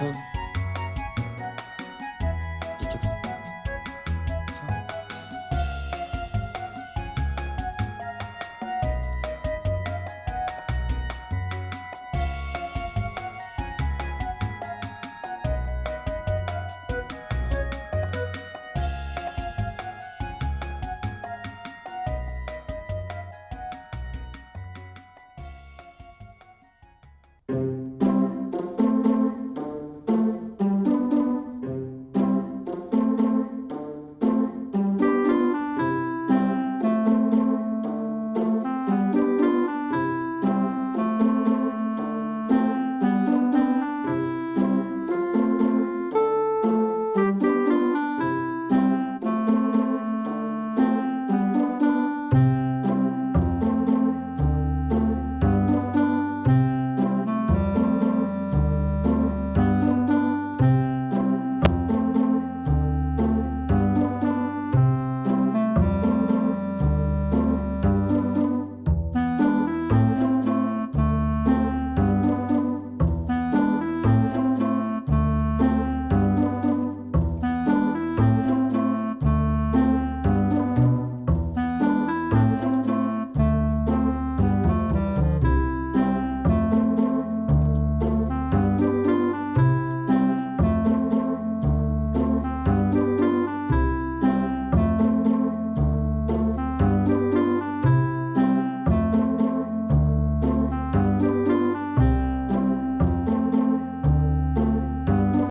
Awesome.